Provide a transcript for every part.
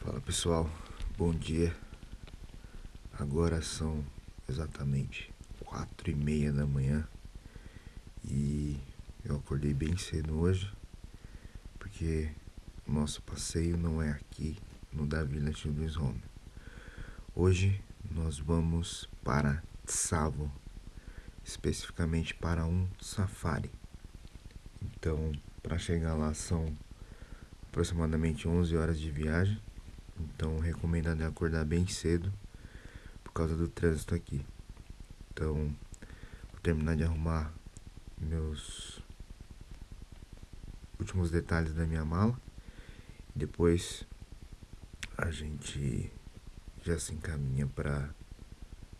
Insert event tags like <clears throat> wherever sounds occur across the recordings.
Fala pessoal, bom dia. Agora são exatamente quatro e meia da manhã e eu acordei bem cedo hoje porque nosso passeio não é aqui no Da Vila Home. Hoje nós vamos para Tsavo, especificamente para um safari. Então, para chegar lá são aproximadamente 11 horas de viagem. Então, recomendado é acordar bem cedo por causa do trânsito aqui. Então, vou terminar de arrumar meus últimos detalhes da minha mala. Depois a gente já se encaminha para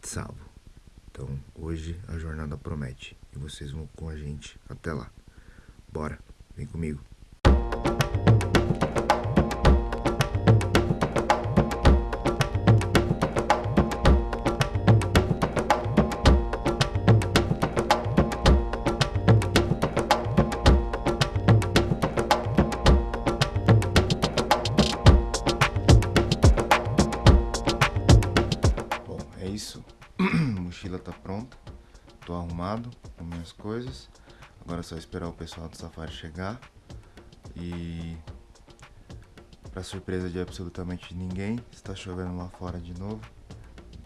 Tsavo. Então hoje a jornada promete e vocês vão com a gente até lá. Bora, vem comigo. Bom, é isso. <clears throat> Mochila tá pronta. Tô arrumado com minhas coisas. Agora é só esperar o pessoal do safari chegar. E para surpresa de absolutamente ninguém, está chovendo lá fora de novo.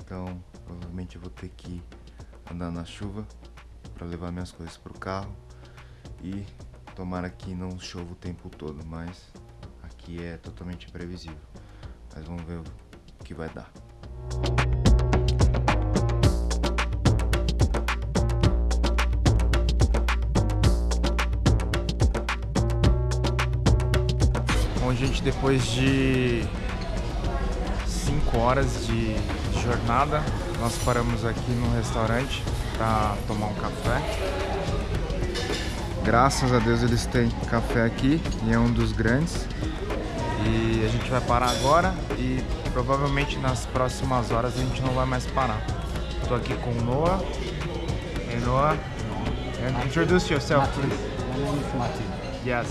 Então, provavelmente eu vou ter que andar na chuva para levar minhas coisas pro carro. E tomara que não chova o tempo todo, mas aqui é totalmente imprevisível. Mas vamos ver o que vai dar. Gente, depois de 5 horas de jornada, nós paramos aqui no restaurante para tomar um café. Graças a Deus eles têm café aqui e é um dos grandes. E a gente vai parar agora e provavelmente nas próximas horas a gente não vai mais parar. Estou aqui com o Noah. Hey Noah, introduce yourself please. My name is Mati. Yes.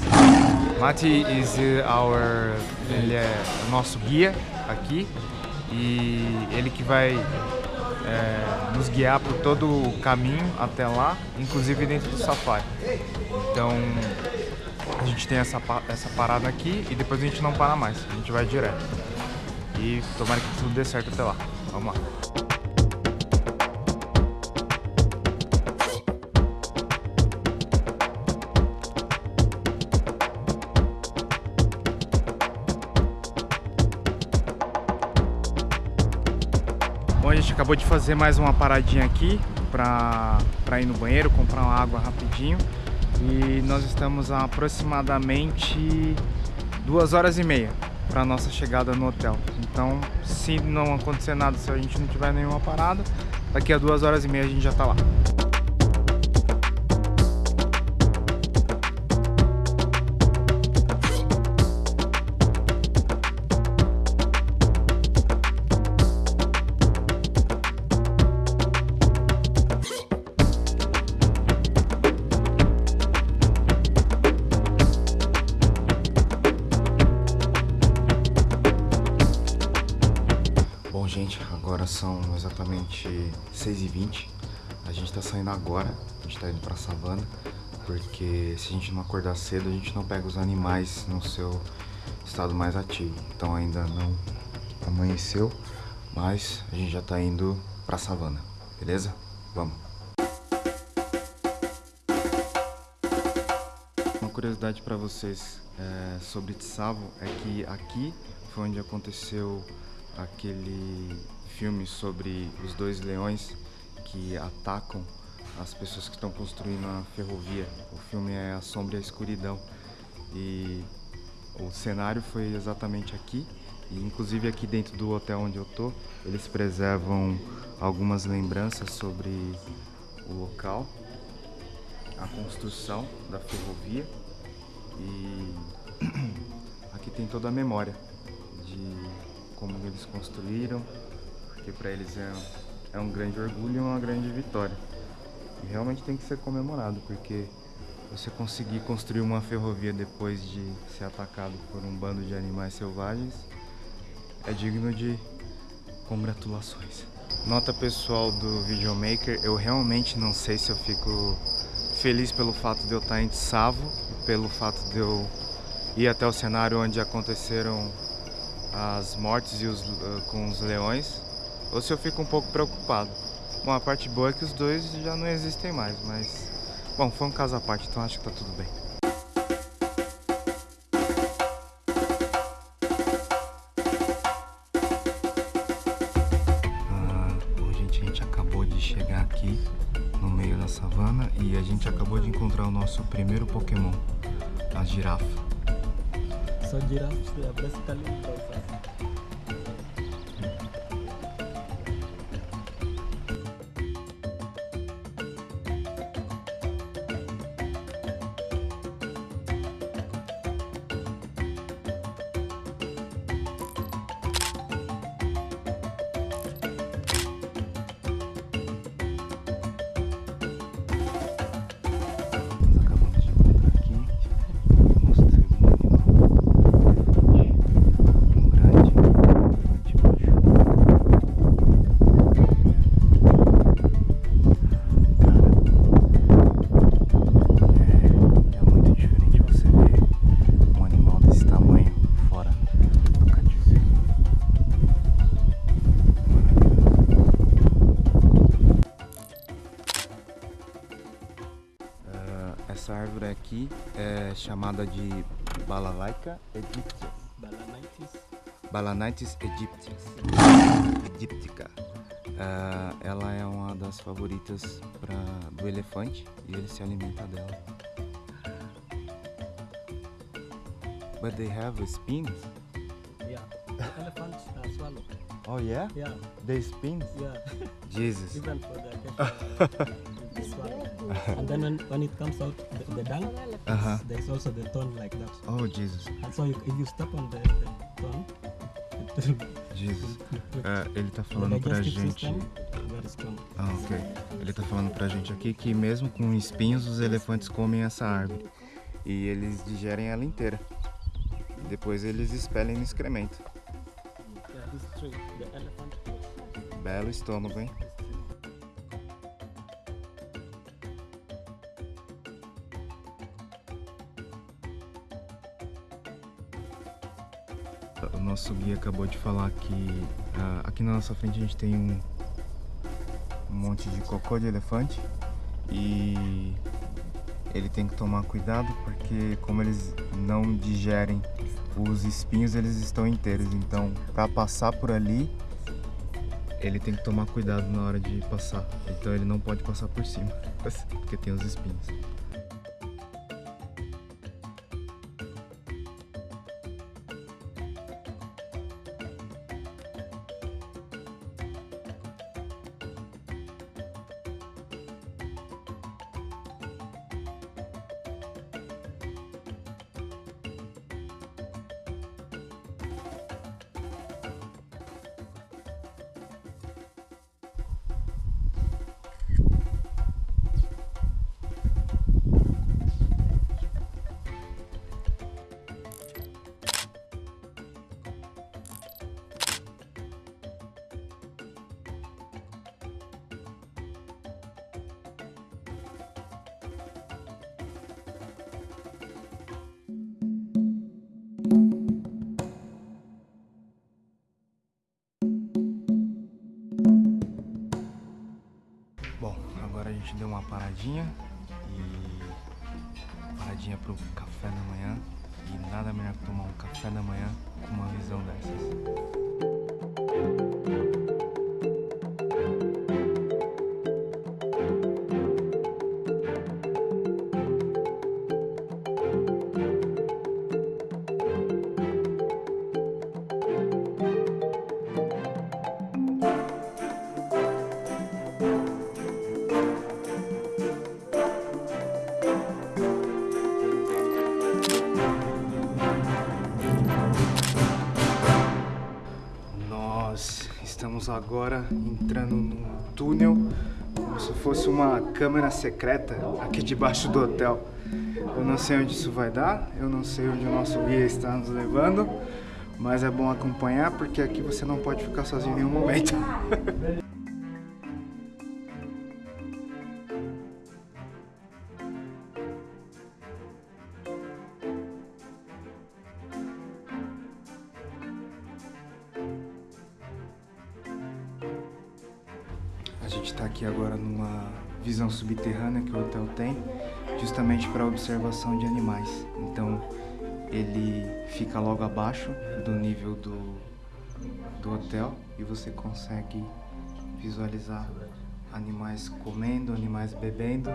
Mati is uh, our ele é o nosso guia aqui e ele que vai é, nos guiar por todo o caminho até lá, inclusive dentro do safari. Então a gente tem essa, essa parada aqui e depois a gente não para mais, a gente vai direto. E tomara que tudo dê certo até lá. Vamos lá. Gente acabou de fazer mais uma paradinha aqui pra ir no banheiro, comprar uma água rapidinho. E nós estamos a aproximadamente duas horas e meia para nossa chegada no hotel. Então, se não acontecer nada, se a gente não tiver nenhuma parada, daqui a duas horas e meia a gente já tá lá. São exatamente 6h20. A gente tá saindo agora, a gente tá indo pra savana, porque se a gente não acordar cedo, a gente não pega os animais no seu estado mais ativo. Então ainda não amanheceu, mas a gente já tá indo pra savana, beleza? Vamos! Uma curiosidade para vocês é, sobre Tsavo é que aqui foi onde aconteceu aquele filme sobre os dois leões que atacam as pessoas que estão construindo a ferrovia. O filme é A Sombra e a Escuridão. E o cenário foi exatamente aqui. E inclusive aqui dentro do hotel onde eu tô, eles preservam algumas lembranças sobre o local, a construção da ferrovia e <clears throat> aqui tem toda a memória de como eles construíram, porque para eles é é um grande orgulho e uma grande vitória. E realmente tem que ser comemorado, porque você conseguir construir uma ferrovia depois de ser atacado por um bando de animais selvagens é digno de congratulações. Nota pessoal do videomaker, eu realmente não sei se eu fico feliz pelo fato de eu estar em Tsavo pelo fato de eu ir até o cenário onde aconteceram as mortes e os, uh, com os leões, ou se eu fico um pouco preocupado. Bom, a parte boa é que os dois já não existem mais, mas... Bom, foi um caso à parte, então acho que tá tudo bem. Ah, bom, gente, a gente acabou de chegar aqui no meio da savana e a gente acabou de encontrar o nosso primeiro Pokémon, a girafa. So giraffes, they are basically browsers. Chamada de Balalaica aegyptias. Balanitis. Balanitis aegyptias. Ah, ela é uma das favoritas pra, do elefante e ele se alimenta dela. But they have spins? Yeah. The elephants uh, swallow. Oh yeah? Yeah, They spins? yeah. <laughs> Jesus. Even for the <laughs> they <laughs> swallow. And then when, when it comes out, the, the dung, Uh-huh. there's also the thorn like that. Oh Jesus. And so you, if you step on the, the thorn, it will Jesus. Ah, <laughs> ele tá the falando pra gente. Ah, ok. Ele tá falando pra gente aqui que mesmo com espinhos os elefantes comem essa árvore. E eles digerem ela inteira. Depois eles expelem no excremento. This. Belo estômago, hein? Nosso guia acabou de falar que ah, aqui na nossa frente a gente tem um, um monte de cocô de elefante e ele tem que tomar cuidado porque como eles não digerem os espinhos eles estão inteiros, então para passar por ali ele tem que tomar cuidado na hora de passar. Então ele não pode passar por cima, <laughs> porque tem os espinhos. Gente deu uma paradinha e paradinha pro café da manhã e nada melhor que tomar um café da manhã com uma visão dessas. Nós estamos agora entrando num túnel, como se fosse uma câmera secreta aqui debaixo do hotel. Eu não sei onde isso vai dar, eu não sei onde o nosso guia está nos levando, mas é bom acompanhar porque aqui você não pode ficar sozinho em nenhum momento. <laughs> agora numa visão subterrânea que o hotel tem, justamente para observação de animais. Então ele fica logo abaixo do nível do, do hotel e você consegue visualizar animais comendo, animais bebendo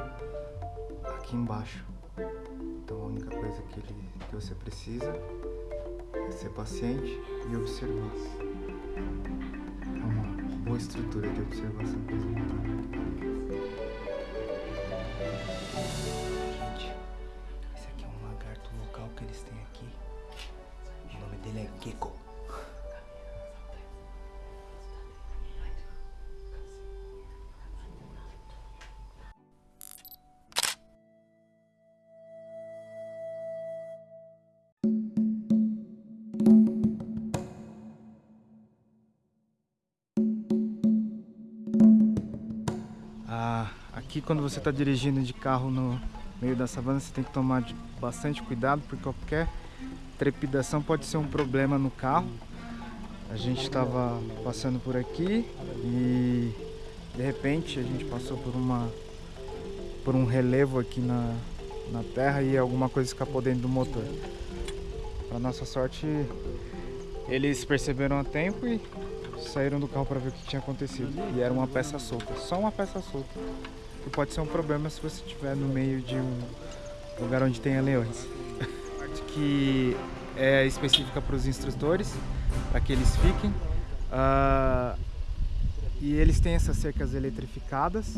aqui embaixo. Então a única coisa que, ele, que você precisa é ser paciente e observar. É uma boa estrutura de observação que aqui quando você está dirigindo de carro no meio da savana, você tem que tomar bastante cuidado, porque qualquer trepidação pode ser um problema no carro. A gente estava passando por aqui e de repente a gente passou por uma por um relevo aqui na, na terra e alguma coisa escapou dentro do motor. Para nossa sorte, eles perceberam a tempo e saíram do carro para ver o que tinha acontecido. E era uma peça solta, só uma peça solta. Que pode ser um problema se você estiver no meio de um lugar onde tenha leões. A <laughs> parte que é específica para os instrutores, para que eles fiquem. Ah, e eles têm essas cercas eletrificadas,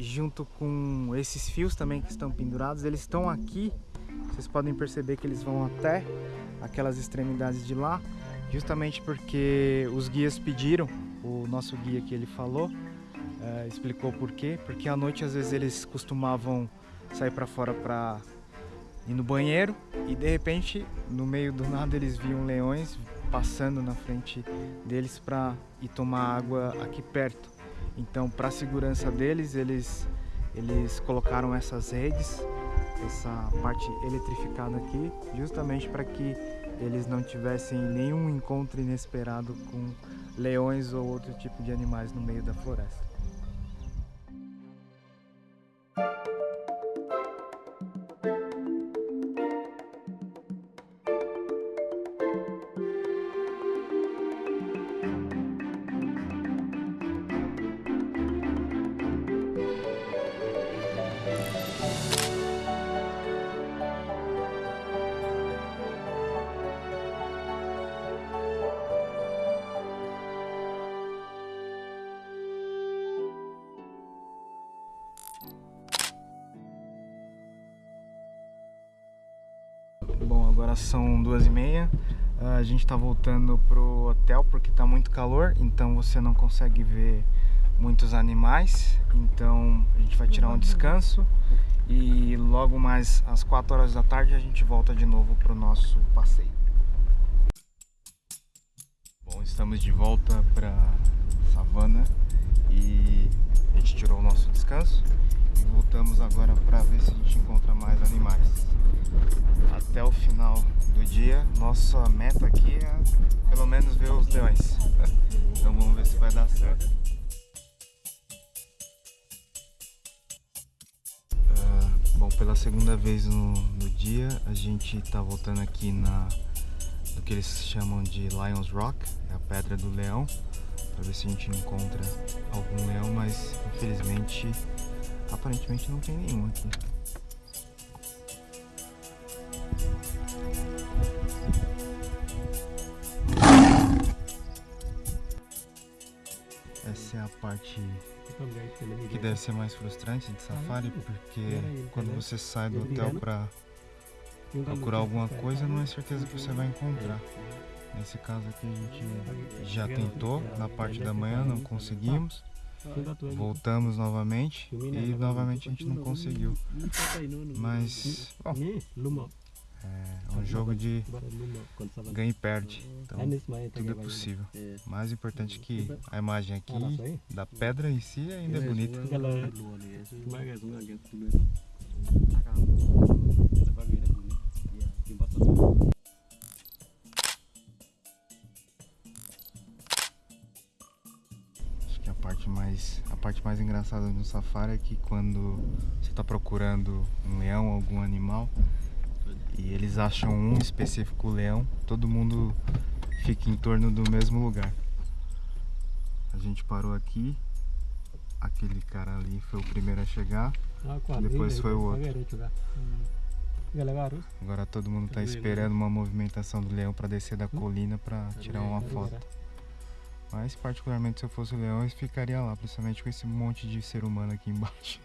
junto com esses fios também que estão pendurados. Eles estão aqui, vocês podem perceber que eles vão até aquelas extremidades de lá, justamente porque os guias pediram, o nosso guia que ele falou, eh, explicou por quê, porque à noite às vezes eles costumavam sair para fora para ir no banheiro e de repente no meio do nada eles viam leões passando na frente deles para ir tomar água aqui perto. Então, para segurança deles, eles eles colocaram essas redes, essa parte eletrificada aqui, justamente para que eles não tivessem nenhum encontro inesperado com leões ou outro tipo de animais no meio da floresta. Agora são duas e meia. Ah, A gente tá voltando pro hotel porque tá muito calor, então você não consegue ver muitos animais. Então a gente vai tirar um descanso e logo mais às 4 horas da tarde a gente volta de novo pro nosso passeio. Bom, estamos de volta pra savana e a gente tirou o nosso descanso voltamos agora para ver se a gente encontra mais animais até o final do dia. Nossa meta aqui é pelo menos ver os leões. <laughs> Então vamos ver se vai dar certo. Ah, bom, pela segunda vez no, no dia, a gente está voltando aqui na do que eles chamam de Lions Rock, é a pedra do leão, para ver se a gente encontra algum leão, mas infelizmente aparentemente não tem nenhum aqui. Essa é a parte que deve ser mais frustrante de safari, porque quando você sai do hotel para procurar alguma coisa, não é certeza que você vai encontrar. Nesse caso aqui a gente já tentou na parte da manhã, não conseguimos. Voltamos novamente e novamente a gente não conseguiu. Mas, bom, é um jogo de ganha e perde. Então tudo é possível. O mais importante é que a imagem aqui da pedra em si ainda é bonita. Mais a parte mais engraçada no safari é que quando você está procurando um leão, algum animal e eles acham um específico leão, todo mundo fica em torno do mesmo lugar. A gente parou aqui, aquele cara ali foi o primeiro a chegar, depois foi o outro. Agora todo mundo está esperando uma movimentação do leão para descer da colina para tirar uma foto. Mas particularmente se eu fosse o leão eu ficaria lá, principalmente com esse monte de ser humano aqui embaixo.